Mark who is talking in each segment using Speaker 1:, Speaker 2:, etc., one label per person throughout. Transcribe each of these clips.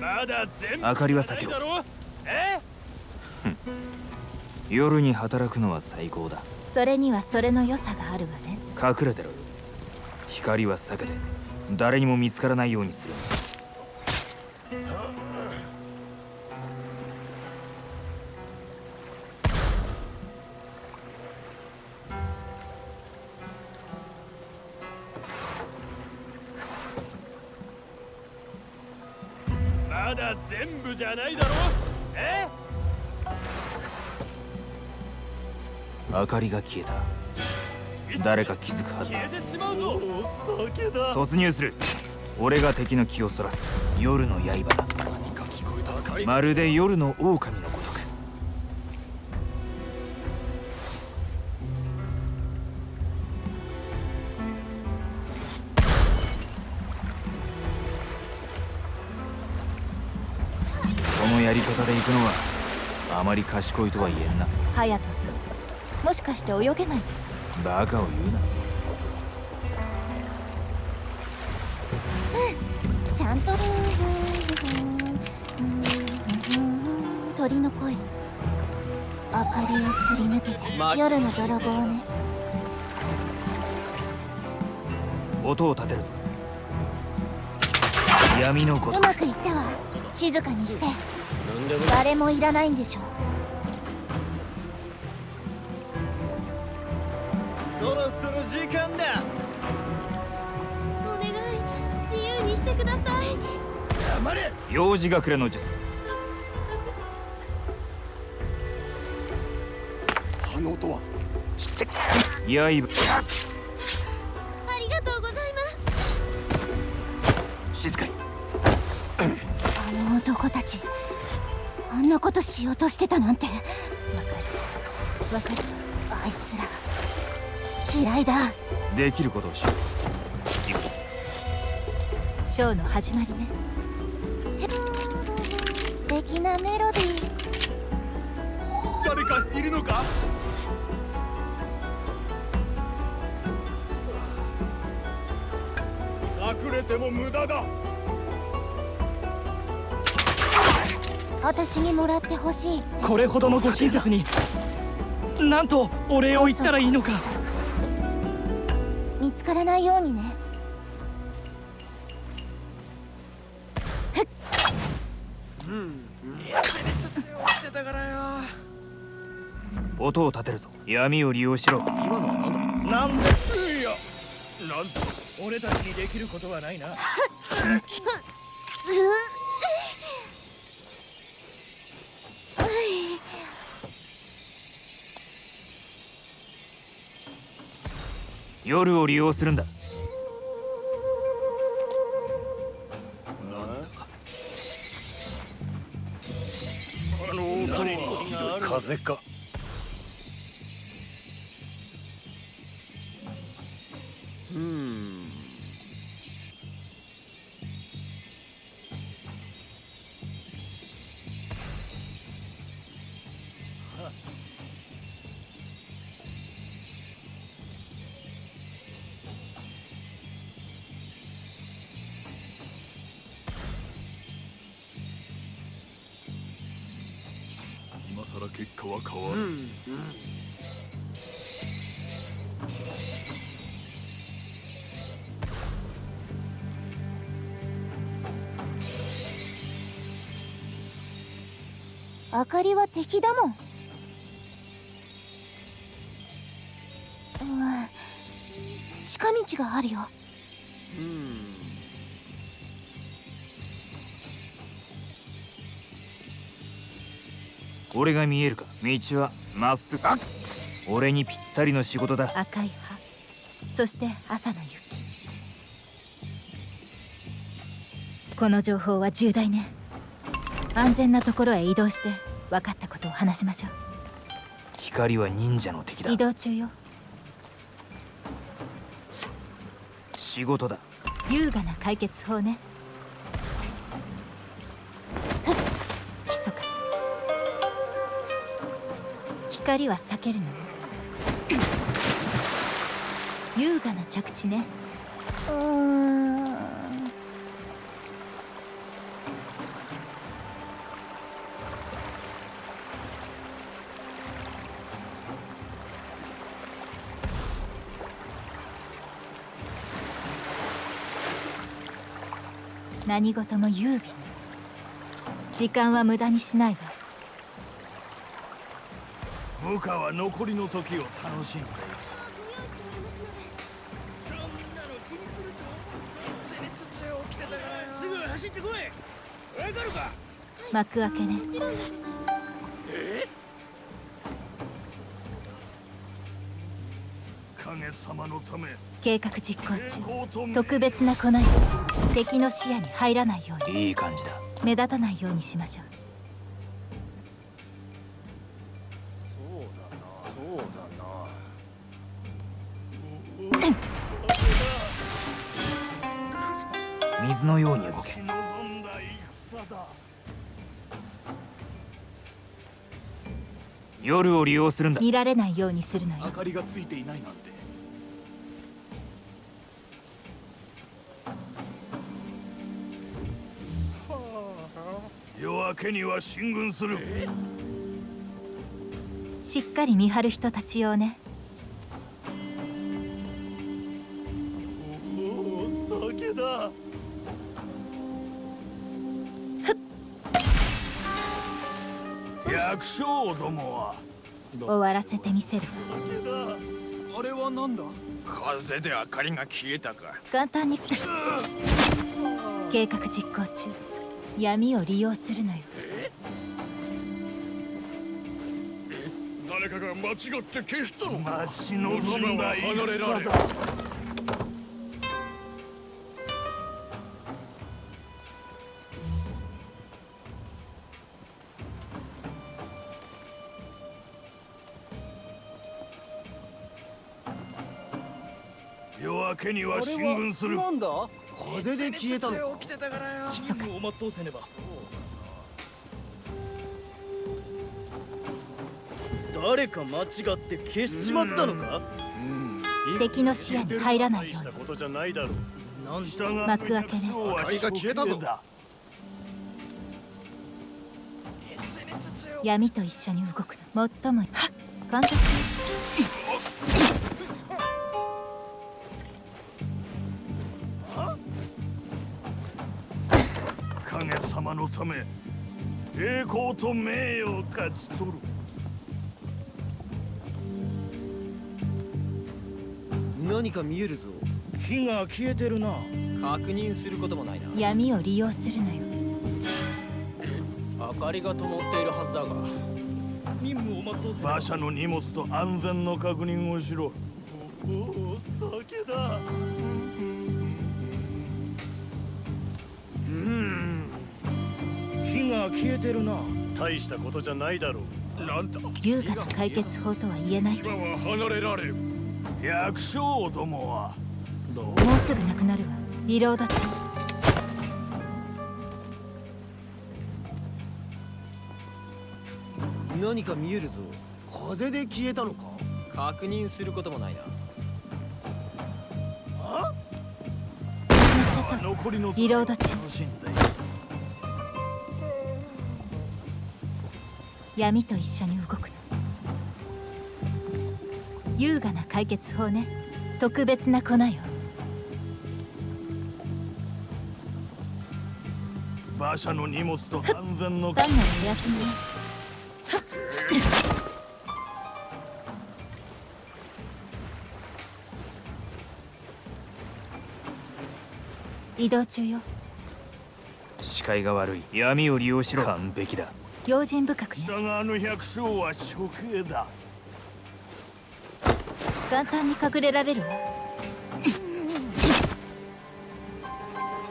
Speaker 1: まだ全部
Speaker 2: 明かりは避けろ。
Speaker 1: え？
Speaker 2: 夜に働くのは最高だ。
Speaker 3: それにはそれの良さがあるわね。
Speaker 2: 隠れてろ。よ光は避けて。誰にも見つからないようにする
Speaker 1: まだ全部じゃないだろ？え？
Speaker 2: 明かりが消えた。誰か気づくはずだ。
Speaker 1: 消えてしまうぞ。
Speaker 4: 酒だ。
Speaker 2: 突入する。俺が敵の気をそらす。夜の刃だ。
Speaker 4: 何か聞こえたぞ。
Speaker 2: まるで夜の狼ので行くのはあまり賢いとは言えんな。
Speaker 3: 隼人さんもしかして泳げない？
Speaker 2: バカを言うな。
Speaker 3: ちゃんと。鳥の声。明かりをすり抜けて。夜の泥棒ね。
Speaker 2: 音を立てるぞ。闇のごとく。
Speaker 3: うまくいったわ。静かにして誰もいらないんでしょ
Speaker 4: そろそろ時間だ。
Speaker 3: お願い。自由にしてください。
Speaker 4: 黙れ。
Speaker 2: 幼児隠れの術。
Speaker 4: あの音は。
Speaker 2: 刃。
Speaker 3: ありがとうございます。
Speaker 2: 静かに。
Speaker 3: あの男たちあんなことしようとしてたなんて。わかる。わかる。あいつら。嫌いだ。
Speaker 2: できることをしよう。
Speaker 3: ショーの始まりね。素敵なメロディー。
Speaker 1: 誰かいるのか？
Speaker 4: 隠れても無駄だ
Speaker 3: 私にもらってほしい。
Speaker 5: これほどのご親切になんとお礼を言ったらいいのか。
Speaker 3: 見つからないようにね。
Speaker 2: 音を立てるぞ。闇を利用しろ。
Speaker 5: 今のはなんだ？なんで？
Speaker 1: いやなんと
Speaker 5: 俺たちにできることはないな
Speaker 2: 夜を利用するんだ。
Speaker 4: あの音は風か
Speaker 1: 今さら結果は変わる、
Speaker 3: 明かりは敵だもん。うん近道があるよ
Speaker 2: 俺が見えるか道はまっすぐ。俺にぴったりの仕事だ。
Speaker 3: 赤い葉そして朝の雪。この情報は重大ね。安全なところへ移動して分かったことを話しましょ
Speaker 2: 光は忍者の敵だ。
Speaker 3: う移動中よ。
Speaker 2: 仕事だ。
Speaker 3: 優雅な解決法ね怒は避けるの優雅な着地ね。うん。
Speaker 6: 何事も優美時間は無駄にしないわ。
Speaker 1: 部下は残りの時を楽しんでいる
Speaker 5: すぐ走ってこいわかるか
Speaker 6: 幕開けね。
Speaker 1: 影様のため
Speaker 6: 計画実行中。特別な粉よ敵の視野に入らないように。
Speaker 2: いい感じだ。
Speaker 6: 目立たないようにしましょう
Speaker 2: 水のように動け。夜を利用するんだ。
Speaker 6: 見られないようにするのよ。
Speaker 1: 明かりがついていないなんて。夜明けには進軍する。
Speaker 6: しっかり見張る人たち用ね
Speaker 1: 百姓どもは。
Speaker 6: 終わらせてみせる。
Speaker 1: あれは何だ？風で明かりが消えたか。
Speaker 6: 簡単に計画実行中。闇を利用するのよ。
Speaker 1: 誰かが間違って消したの待ち望んだ戦だ。夜明けには進軍する。
Speaker 4: なんだ？風で消えたのか。
Speaker 6: 密か。
Speaker 5: を全うせねば。
Speaker 4: 誰か間違って消しちまったのか？
Speaker 6: 敵の視野に入らないように。幕開けね
Speaker 1: 明かりが消えたぞ
Speaker 6: 闇と一緒に動くの。最も。はっ。感謝し
Speaker 1: のため栄光と名誉を勝ち取る
Speaker 4: 何か見えるぞ。
Speaker 5: 火が消えてるな。
Speaker 4: 確認することもないな。
Speaker 6: 闇を利用するのよ。
Speaker 4: 明かりが灯っているはずだが。
Speaker 5: 任務を全うせねば
Speaker 1: 馬車の荷物と安全の確認をしろ。おお酒だ
Speaker 5: が消えてるな。
Speaker 4: 大したことじゃないだろう。
Speaker 1: なんだ
Speaker 6: 優雅な解決法とは言えない。けど
Speaker 1: 今は離れられん百姓どもは。
Speaker 6: もうすぐなくなるわ。リロード中
Speaker 4: 何か見えるぞ。風で消えたのか？確認することもないな。
Speaker 6: 止まっちゃった。わ
Speaker 1: 残りの
Speaker 6: リロード中闇と一緒に動くの。優雅な解決法ね。特別な粉よ。
Speaker 1: 馬車の荷物と安全の
Speaker 6: 単なるお休みね移動中よ。
Speaker 2: 視界が悪い。闇を利用しろ。完璧だ
Speaker 6: 用心深くね。
Speaker 1: 北側の百姓は処刑だ。
Speaker 6: 簡単に隠れられるわ。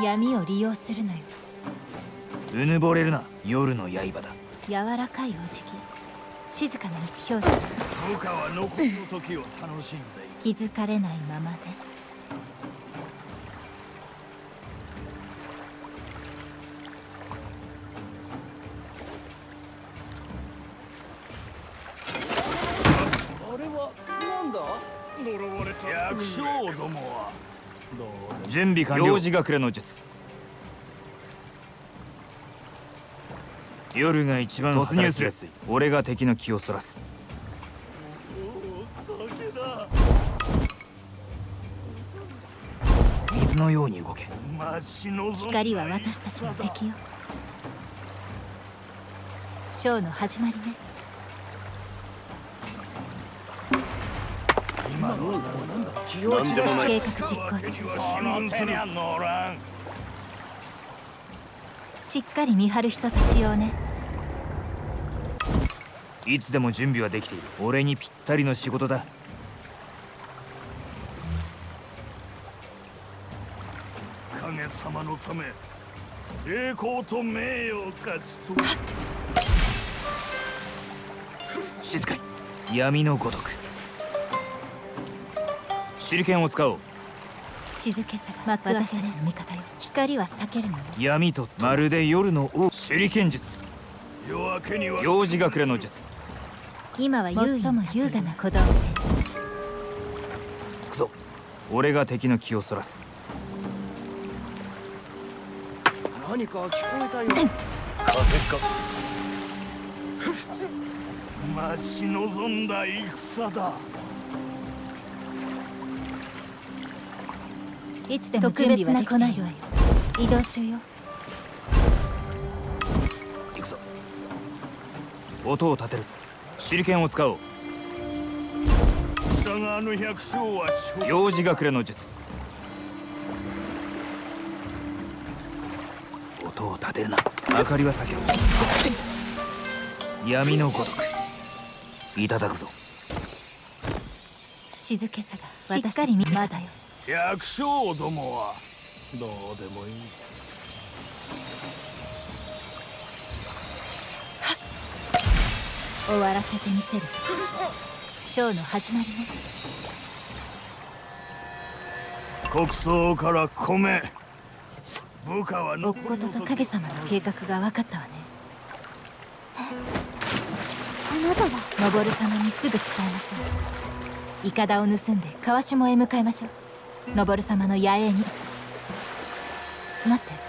Speaker 6: 闇を利用するのよ。
Speaker 2: うぬぼれるな。夜の刃だ。
Speaker 6: 柔らかいお辞儀。静かな意思表示
Speaker 1: 部下は残りの時を楽しんでいる。
Speaker 6: 気づかれないままね
Speaker 1: 百姓どもは
Speaker 2: 準備完了。幼児隠れの術夜が一番突入する俺が敵の気をそらす
Speaker 1: おお酒だ
Speaker 2: 水のように動け
Speaker 6: 光は私たちの敵よショーの始まりね
Speaker 1: 今のはなんだ
Speaker 4: 気を散らし
Speaker 6: 計画実行中
Speaker 1: この手には乗らん
Speaker 6: しっかり見張る人たち用ね。
Speaker 2: いつでも準備はできている。俺にぴったりの仕事だ。
Speaker 1: 影様のため栄光と名誉を勝ち取る。
Speaker 2: 静かに。闇のごとく手裏剣を使おう。
Speaker 6: 静けさが私たちの味方よ。光は避けるのよ
Speaker 2: 闇とまるで夜の王。手裏剣術。
Speaker 1: 夜明けには。
Speaker 2: 幼児隠れの術。
Speaker 6: 今は優位も優雅な小道具ね
Speaker 2: 行くぞ。俺が敵の気をそらす。
Speaker 4: 何か聞こえたよ。
Speaker 1: 風か。待ち望んだ戦だ
Speaker 6: いつでも準備はできているわよ。移動中よ
Speaker 2: 行くぞ。音を立てるぞ。手裏剣を使おう。
Speaker 1: 従わぬ百姓は勝
Speaker 2: 幼児隠れの術。音を立てるな。明かりは避けろ。闇のごとく。いただくぞ。
Speaker 6: 静けさがしっかり見まだよ
Speaker 1: 百姓どもは。どうでもいい。
Speaker 6: 終わらせてみせる。ショーの始まりね。
Speaker 1: 国葬から米。部下は
Speaker 6: おっことと影様の計画が分かったわね。花沢登様。にすぐ伝えましょう。イカダを盗んで川下へ向かいましょう昇様の野営に待って。